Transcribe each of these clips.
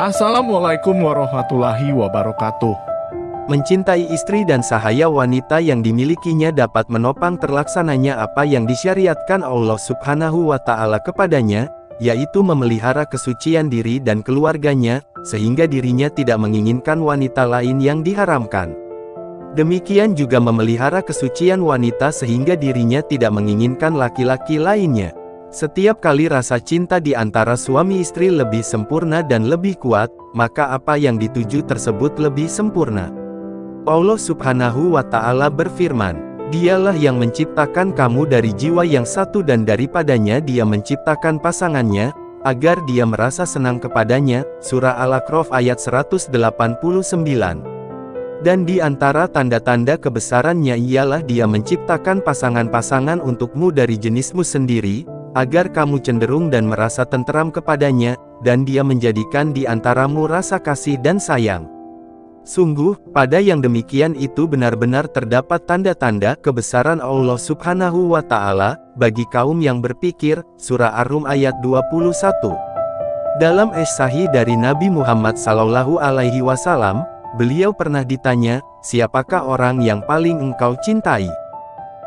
Assalamualaikum warahmatullahi wabarakatuh. Mencintai istri dan sahaya wanita yang dimilikinya dapat menopang terlaksananya apa yang disyariatkan Allah Subhanahu wa Ta'ala kepadanya, yaitu memelihara kesucian diri dan keluarganya, sehingga dirinya tidak menginginkan wanita lain yang diharamkan. Demikian juga memelihara kesucian wanita sehingga dirinya tidak menginginkan laki-laki lainnya. Setiap kali rasa cinta di antara suami istri lebih sempurna dan lebih kuat, maka apa yang dituju tersebut lebih sempurna. Allah subhanahu wa ta'ala berfirman, Dialah yang menciptakan kamu dari jiwa yang satu dan daripadanya dia menciptakan pasangannya, agar dia merasa senang kepadanya, Surah Al-Aqraf ayat 189. Dan di antara tanda-tanda kebesarannya ialah dia menciptakan pasangan-pasangan untukmu dari jenismu sendiri, agar kamu cenderung dan merasa tenteram kepadanya, dan dia menjadikan di antaramu rasa kasih dan sayang. Sungguh, pada yang demikian itu benar-benar terdapat tanda-tanda kebesaran Allah subhanahu wa ta'ala, bagi kaum yang berpikir, Surah Ar-Rum ayat 21. Dalam es sahih dari Nabi Muhammad Sallallahu Alaihi Wasallam, beliau pernah ditanya, siapakah orang yang paling engkau cintai?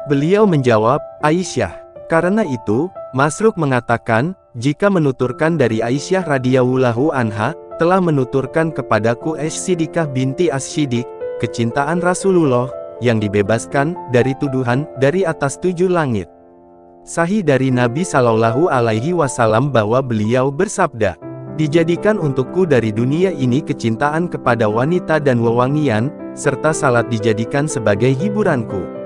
Beliau menjawab, Aisyah. Karena itu, Masruk mengatakan, jika menuturkan dari Aisyah radhiyallahu anha, telah menuturkan kepadaku As-Siddiqah binti As-Siddiq, kecintaan Rasulullah, yang dibebaskan, dari tuduhan, dari atas tujuh langit. Sahih dari Nabi Shallallahu Alaihi Wasallam bahwa beliau bersabda, Dijadikan untukku dari dunia ini kecintaan kepada wanita dan wewangian, serta salat dijadikan sebagai hiburanku.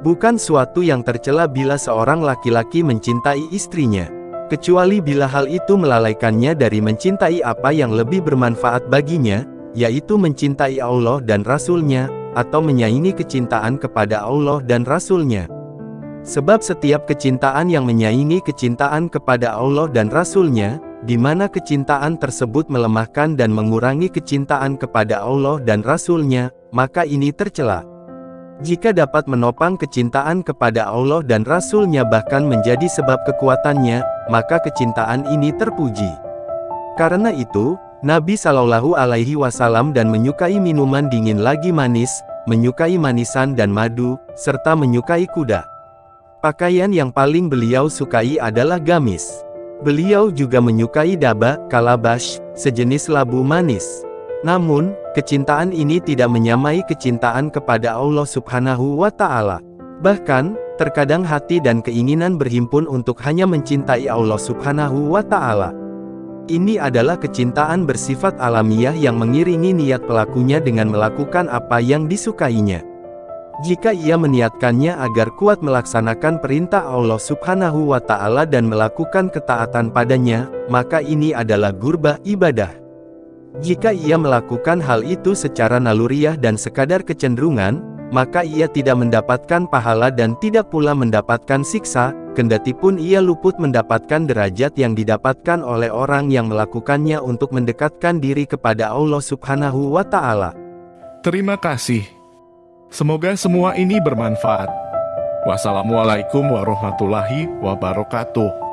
Bukan suatu yang tercela bila seorang laki-laki mencintai istrinya kecuali bila hal itu melalaikannya dari mencintai apa yang lebih bermanfaat baginya, yaitu mencintai Allah dan Rasul-Nya, atau menyaingi kecintaan kepada Allah dan Rasul-Nya. Sebab setiap kecintaan yang menyaingi kecintaan kepada Allah dan Rasul-Nya, di mana kecintaan tersebut melemahkan dan mengurangi kecintaan kepada Allah dan Rasul-Nya, maka ini tercela. Jika dapat menopang kecintaan kepada Allah dan Rasul-Nya bahkan menjadi sebab kekuatannya, maka kecintaan ini terpuji. Karena itu, Nabi Shallallahu Alaihi Wasallam dan menyukai minuman dingin lagi manis, menyukai manisan dan madu, serta menyukai kuda. Pakaian yang paling beliau sukai adalah gamis. Beliau juga menyukai daba, kalabash, sejenis labu manis. Namun, kecintaan ini tidak menyamai kecintaan kepada Allah subhanahu wa ta'ala. Bahkan, terkadang hati dan keinginan berhimpun untuk hanya mencintai Allah subhanahu wa ta'ala. Ini adalah kecintaan bersifat alamiah yang mengiringi niat pelakunya dengan melakukan apa yang disukainya. Jika ia meniatkannya agar kuat melaksanakan perintah Allah subhanahu wa ta'ala dan melakukan ketaatan padanya, maka ini adalah gurbah ibadah. Jika ia melakukan hal itu secara naluriah dan sekadar kecenderungan, maka ia tidak mendapatkan pahala dan tidak pula mendapatkan siksa, kendati pun ia luput mendapatkan derajat yang didapatkan oleh orang yang melakukannya untuk mendekatkan diri kepada Allah subhanahu wa ta'ala. Terima kasih. Semoga semua ini bermanfaat. Wassalamualaikum warahmatullahi wabarakatuh.